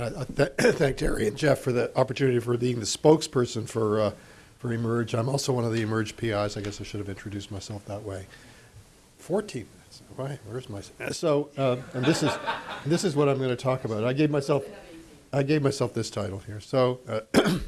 Uh, I th thank Terry and Jeff for the opportunity for being the spokesperson for, uh, for eMERGE. I'm also one of the eMERGE PIs. I guess I should have introduced myself that way. 14 minutes. Right, where's my? So, uh, and this is, this is what I'm going to talk about. I gave myself, I gave myself this title here. So, uh,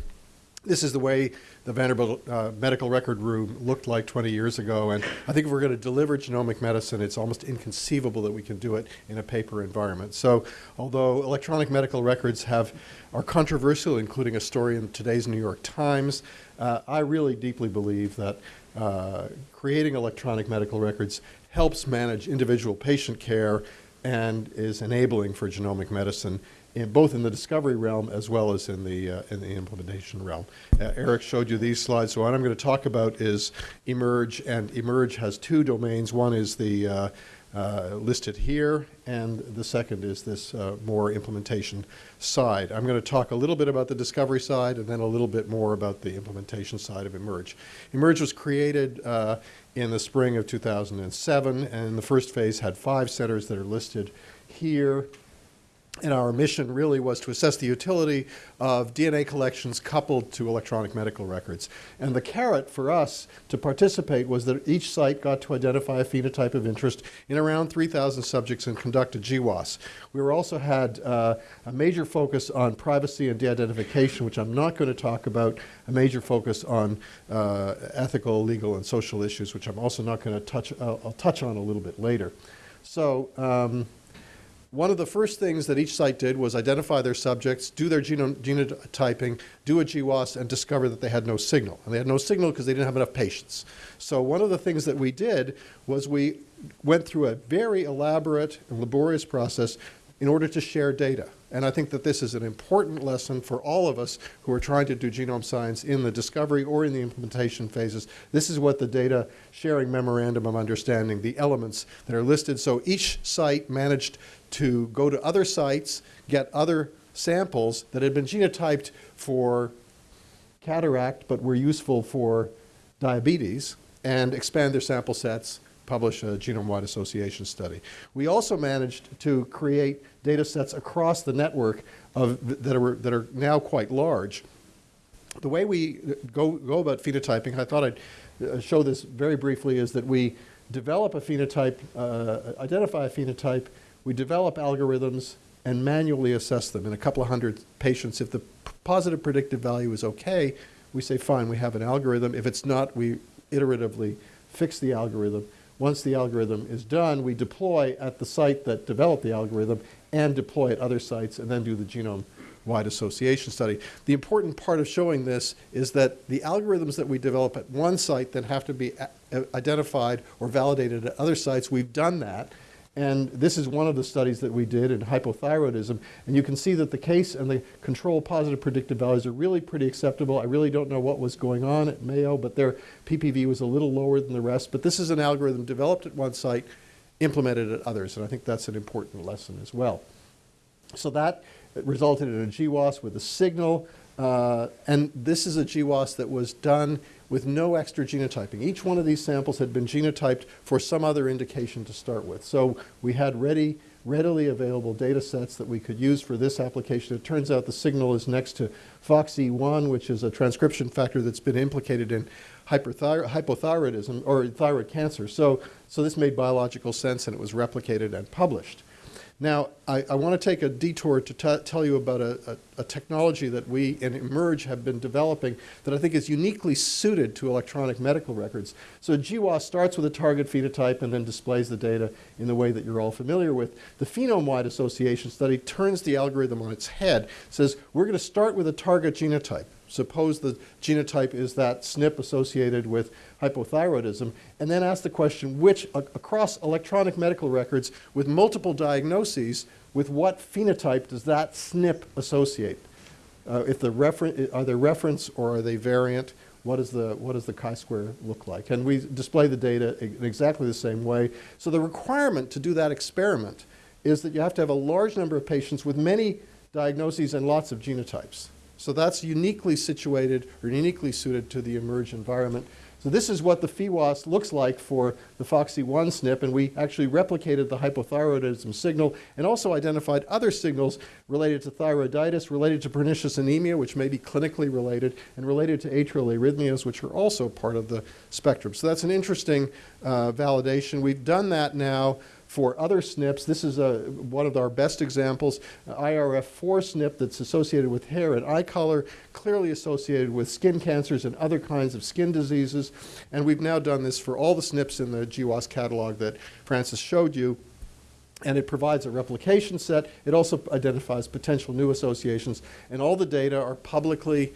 this is the way the Vanderbilt uh, Medical Record Room looked like 20 years ago. And I think if we're going to deliver genomic medicine, it's almost inconceivable that we can do it in a paper environment. So although electronic medical records have are controversial, including a story in today's New York Times, uh, I really deeply believe that uh, creating electronic medical records helps manage individual patient care and is enabling for genomic medicine in both in the discovery realm as well as in the, uh, in the implementation realm. Uh, Eric showed you these slides, so what I'm going to talk about is eMERGE, and eMERGE has two domains. One is the uh, uh listed here, and the second is this uh, more implementation side. I'm going to talk a little bit about the discovery side and then a little bit more about the implementation side of eMERGE. eMERGE was created uh, in the spring of 2007, and the first phase had five centers that are listed here and our mission really was to assess the utility of DNA collections coupled to electronic medical records. And the carrot for us to participate was that each site got to identify a phenotype of interest in around 3,000 subjects and conduct a GWAS. We also had uh, a major focus on privacy and de-identification, which I'm not going to talk about, a major focus on uh, ethical, legal, and social issues, which I'm also not going to touch, uh, I'll touch on a little bit later. So, um, one of the first things that each site did was identify their subjects, do their genotyping, do a GWAS, and discover that they had no signal. And they had no signal because they didn't have enough patients. So one of the things that we did was we went through a very elaborate and laborious process in order to share data. And I think that this is an important lesson for all of us who are trying to do genome science in the discovery or in the implementation phases. This is what the data sharing memorandum of understanding, the elements that are listed. So each site managed to go to other sites, get other samples that had been genotyped for cataract but were useful for diabetes and expand their sample sets, publish a genome-wide association study. We also managed to create data sets across the network of, that, are, that are now quite large. The way we go, go about phenotyping, I thought I'd uh, show this very briefly, is that we develop a phenotype, uh, identify a phenotype, we develop algorithms and manually assess them in a couple of hundred patients. If the positive predictive value is okay, we say, fine, we have an algorithm. If it's not, we iteratively fix the algorithm. Once the algorithm is done, we deploy at the site that developed the algorithm and deploy at other sites and then do the genome-wide association study. The important part of showing this is that the algorithms that we develop at one site then have to be identified or validated at other sites. We've done that. And this is one of the studies that we did in hypothyroidism. And you can see that the case and the control positive predictive values are really pretty acceptable. I really don't know what was going on at Mayo, but their PPV was a little lower than the rest. But this is an algorithm developed at one site, implemented at others. And I think that's an important lesson as well. So that resulted in a GWAS with a signal. Uh, and this is a GWAS that was done with no extra genotyping. Each one of these samples had been genotyped for some other indication to start with. So we had ready, readily available data sets that we could use for this application. It turns out the signal is next to FOXE1, which is a transcription factor that's been implicated in hypothyroidism or thyroid cancer. So, so this made biological sense and it was replicated and published. Now, I, I want to take a detour to tell you about a, a, a, technology that we in eMERGE have been developing that I think is uniquely suited to electronic medical records. So GWAS starts with a target phenotype and then displays the data in the way that you're all familiar with. The phenome-wide association study turns the algorithm on its head, says we're going to start with a target genotype. Suppose the genotype is that SNP associated with hypothyroidism, and then ask the question which, across electronic medical records with multiple diagnoses, with what phenotype does that SNP associate? Uh, if the are they reference or are they variant? What, is the, what does the chi-square look like? And we display the data in exactly the same way. So the requirement to do that experiment is that you have to have a large number of patients with many diagnoses and lots of genotypes. So that's uniquely situated or uniquely suited to the eMERGE environment. So this is what the PheWAS looks like for the FOXE1 SNP, and we actually replicated the hypothyroidism signal and also identified other signals related to thyroiditis, related to pernicious anemia, which may be clinically related, and related to atrial arrhythmias, which are also part of the spectrum. So that's an interesting uh, validation. We've done that now for other SNPs, this is a, one of our best examples, uh, IRF4 SNP that's associated with hair and eye color, clearly associated with skin cancers and other kinds of skin diseases. And we've now done this for all the SNPs in the GWAS catalog that Francis showed you. And it provides a replication set. It also identifies potential new associations. And all the data are publicly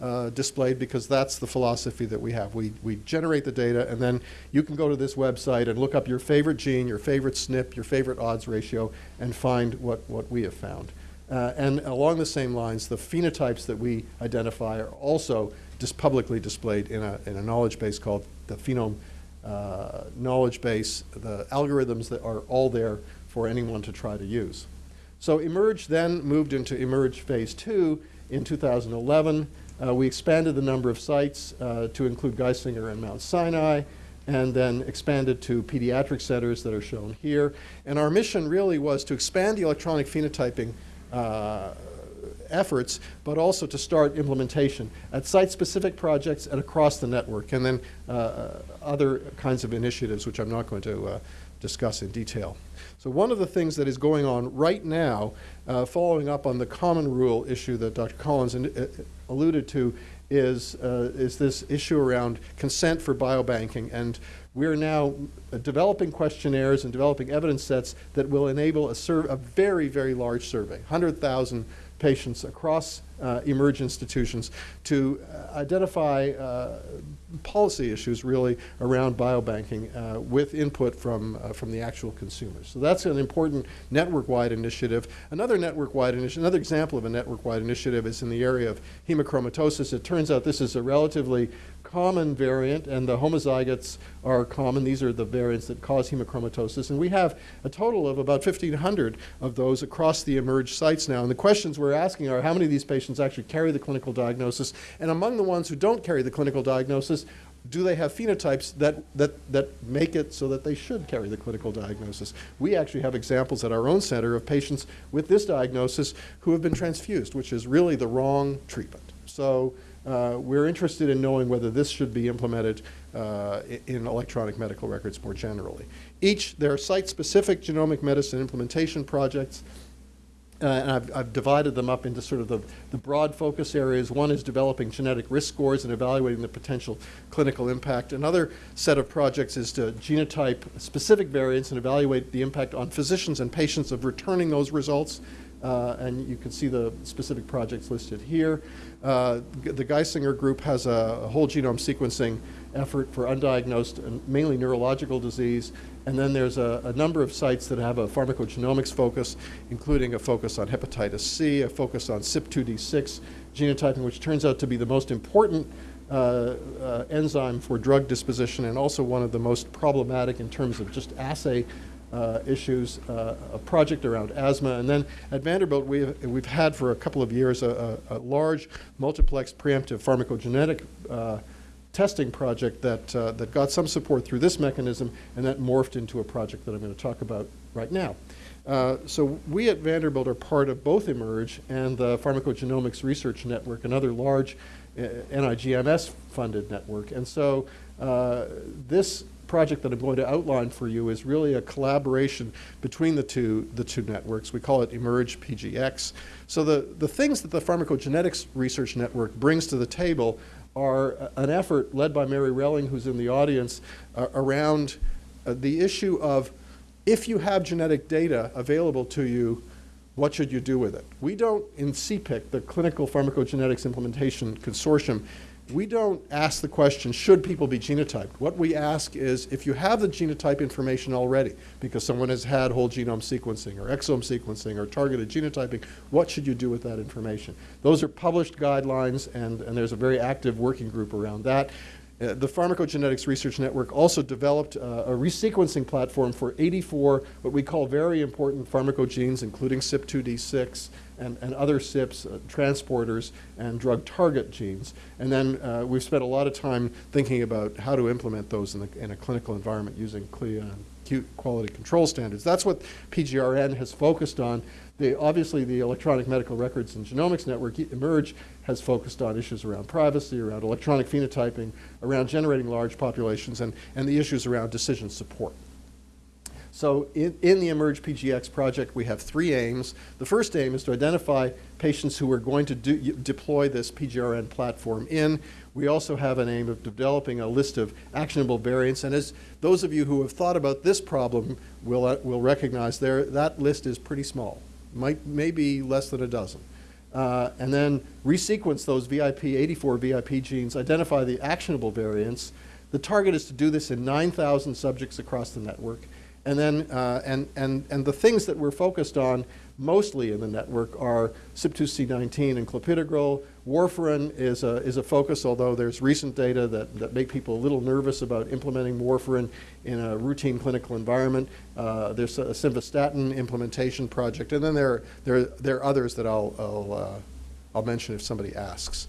uh, displayed because that's the philosophy that we have. We, we generate the data and then you can go to this website and look up your favorite gene, your favorite SNP, your favorite odds ratio and find what, what we have found. Uh, and along the same lines, the phenotypes that we identify are also just publicly displayed in a, in a knowledge base called the Phenome uh, Knowledge Base. The algorithms that are all there for anyone to try to use. So eMERGE then moved into eMERGE phase two in 2011. Uh, we expanded the number of sites uh, to include Geisinger and Mount Sinai, and then expanded to pediatric centers that are shown here. And our mission really was to expand the electronic phenotyping uh, efforts, but also to start implementation at site-specific projects and across the network, and then uh, other kinds of initiatives, which I'm not going to uh, discuss in detail. So one of the things that is going on right now, uh, following up on the common rule issue that Dr. Collins in, uh, alluded to, is, uh, is this issue around consent for biobanking. And we're now uh, developing questionnaires and developing evidence sets that will enable a, a very, very large survey, 100,000 patients across uh, eMERGE institutions to uh, identify uh, policy issues really around biobanking uh, with input from, uh, from the actual consumers. So that's an important network-wide initiative. Another network-wide initiative, another example of a network-wide initiative is in the area of hemochromatosis. It turns out this is a relatively common variant, and the homozygotes are common. These are the variants that cause hemochromatosis. And we have a total of about 1,500 of those across the eMERGE sites now. And the questions we're asking are how many of these patients actually carry the clinical diagnosis? And among the ones who don't carry the clinical diagnosis, do they have phenotypes that, that, that make it so that they should carry the clinical diagnosis? We actually have examples at our own center of patients with this diagnosis who have been transfused, which is really the wrong treatment. So uh, we're interested in knowing whether this should be implemented uh, in electronic medical records more generally. Each, there are site-specific genomic medicine implementation projects, uh, and I've, I've, divided them up into sort of the, the broad focus areas. One is developing genetic risk scores and evaluating the potential clinical impact. Another set of projects is to genotype specific variants and evaluate the impact on physicians and patients of returning those results. Uh, and you can see the specific projects listed here. Uh, the Geisinger group has a, whole genome sequencing effort for undiagnosed and mainly neurological disease. And then there's a, a, number of sites that have a pharmacogenomics focus, including a focus on hepatitis C, a focus on CYP2D6 genotyping, which turns out to be the most important uh, uh, enzyme for drug disposition and also one of the most problematic in terms of just assay uh, issues, uh, a project around asthma. And then at Vanderbilt, we've, we've had for a couple of years a, a, a large multiplex preemptive pharmacogenetic uh, testing project that, uh, that got some support through this mechanism and that morphed into a project that I'm going to talk about right now. Uh, so we at Vanderbilt are part of both eMERGE and the Pharmacogenomics Research Network, another large uh, NIGMS funded network. And so this project that I'm going to outline for you is really a collaboration between the two, the two networks. We call it eMERGE PGX. So the, the things that the Pharmacogenetics Research Network brings to the table are an effort led by Mary Relling, who's in the audience, uh, around uh, the issue of if you have genetic data available to you, what should you do with it? We don't, in CPIC, the Clinical Pharmacogenetics Implementation Consortium, we don't ask the question, should people be genotyped? What we ask is, if you have the genotype information already, because someone has had whole genome sequencing or exome sequencing or targeted genotyping, what should you do with that information? Those are published guidelines, and, and there's a very active working group around that. Uh, the Pharmacogenetics Research Network also developed uh, a resequencing platform for 84 what we call very important pharmacogenes, including CYP2D6 and, and other CYPs, uh, transporters, and drug target genes. And then uh, we've spent a lot of time thinking about how to implement those in, the, in a clinical environment using CLIA and quality control standards. That's what PGRN has focused on. The, obviously, the Electronic Medical Records and Genomics Network, eMERGE, has focused on issues around privacy, around electronic phenotyping, around generating large populations, and, and the issues around decision support. So in, in, the eMERGE PGX project, we have three aims. The first aim is to identify patients who are going to do, deploy this PGRN platform in. We also have an aim of developing a list of actionable variants. And as those of you who have thought about this problem will, uh, will recognize, there, that list is pretty small, might, maybe less than a dozen. Uh, and then resequence those VIP, 84 VIP genes, identify the actionable variants. The target is to do this in 9,000 subjects across the network. And then, uh, and, and, and the things that we're focused on mostly in the network are CYP2C19 and clopidogrel. Warfarin is a, is a focus, although there's recent data that, that make people a little nervous about implementing warfarin in a routine clinical environment. Uh, there's a simvastatin implementation project, and then there, there, there are others that I'll, I'll, uh, I'll mention if somebody asks.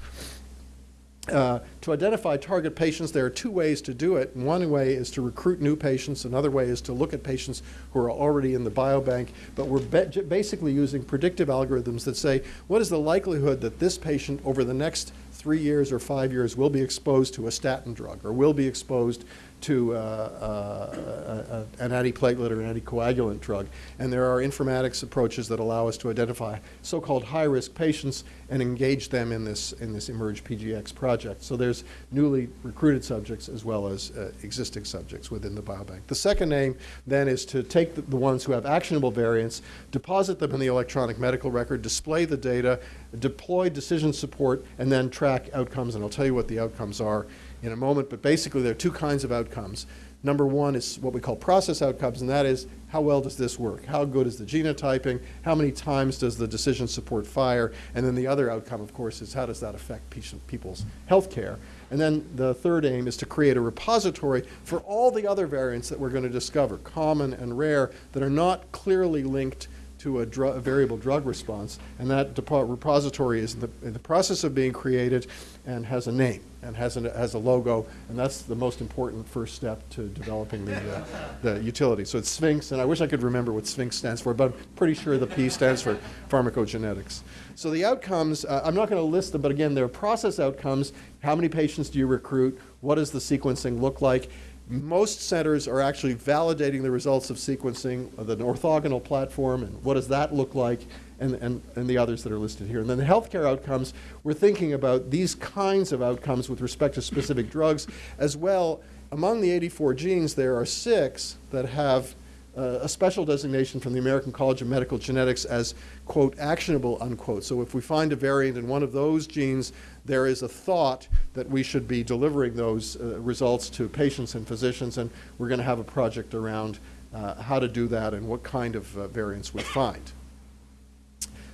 Uh, to identify target patients, there are two ways to do it. One way is to recruit new patients. Another way is to look at patients who are already in the biobank. But we're basically using predictive algorithms that say, what is the likelihood that this patient over the next three years or five years will be exposed to a statin drug or will be exposed to uh, uh, an antiplatelet or an anticoagulant drug. And there are informatics approaches that allow us to identify so-called high-risk patients and engage them in this, in this eMERGE PGX project. So there's newly recruited subjects as well as uh, existing subjects within the biobank. The second aim then is to take the, the ones who have actionable variants, deposit them in the electronic medical record, display the data, deploy decision support, and then track outcomes. And I'll tell you what the outcomes are in a moment, but basically there are two kinds of outcomes. Number one is what we call process outcomes, and that is how well does this work? How good is the genotyping? How many times does the decision support fire? And then the other outcome, of course, is how does that affect people's health care? And then the third aim is to create a repository for all the other variants that we're going to discover, common and rare, that are not clearly linked to a, variable drug response. And that repository is in the, in the, process of being created and has a name and has, an, has a logo. And that's the most important first step to developing the, uh, the utility. So it's Sphinx, and I wish I could remember what Sphinx stands for, but I'm pretty sure the P stands for pharmacogenetics. So the outcomes, uh, I'm not going to list them, but again, they're process outcomes. How many patients do you recruit? What does the sequencing look like? Most centers are actually validating the results of sequencing of the orthogonal platform and what does that look like and, and, and the others that are listed here. And then the healthcare outcomes, we're thinking about these kinds of outcomes with respect to specific drugs as well. Among the 84 genes, there are six that have uh, a special designation from the American College of Medical Genetics as, quote, actionable, unquote. So if we find a variant in one of those genes, there is a thought that we should be delivering those uh, results to patients and physicians, and we're going to have a project around uh, how to do that and what kind of uh, variants we find.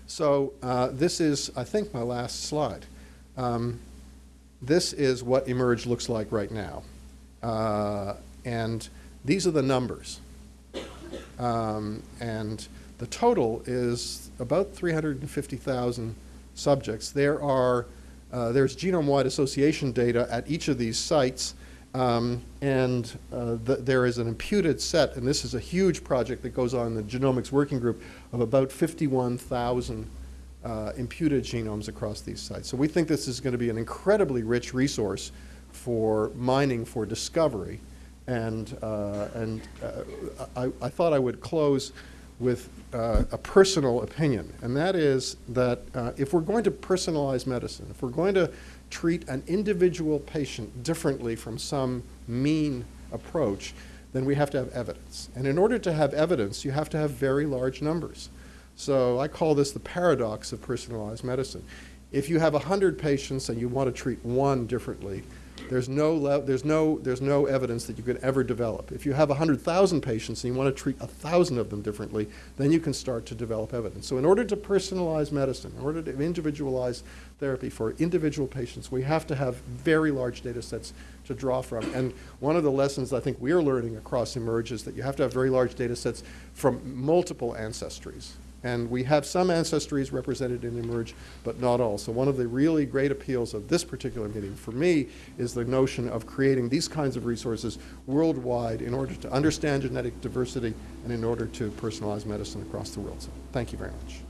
So uh, this is, I think, my last slide. Um, this is what eMERGE looks like right now. Uh, and these are the numbers. Um, and the total is about 350,000 subjects. There are uh, there's genome-wide association data at each of these sites, um, and uh, the, there is an imputed set, and this is a huge project that goes on in the genomics working group of about 51,000 uh, imputed genomes across these sites. So we think this is going to be an incredibly rich resource for mining for discovery. And, uh, and uh, I, I thought I would close with uh, a personal opinion, and that is that uh, if we're going to personalize medicine, if we're going to treat an individual patient differently from some mean approach, then we have to have evidence. And in order to have evidence, you have to have very large numbers. So I call this the paradox of personalized medicine. If you have 100 patients and you want to treat one differently, there's no, there's no, there's no evidence that you could ever develop. If you have 100,000 patients and you want to treat 1,000 of them differently, then you can start to develop evidence. So in order to personalize medicine, in order to individualize therapy for individual patients, we have to have very large data sets to draw from. And one of the lessons I think we're learning across eMERGE is that you have to have very large data sets from multiple ancestries. And we have some ancestries represented in eMERGE, but not all. So one of the really great appeals of this particular meeting for me is the notion of creating these kinds of resources worldwide in order to understand genetic diversity and in order to personalize medicine across the world. So thank you very much.